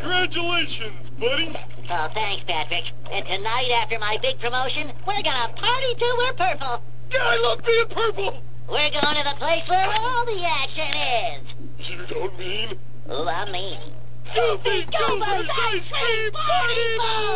Congratulations, buddy. Oh, thanks, Patrick. And tonight, after my big promotion, we're gonna party till we're purple. I love being purple. We're going to the place where all the action is. You don't mean? Oh, I mean. Goofy Goober's Ice Cream Party Boat!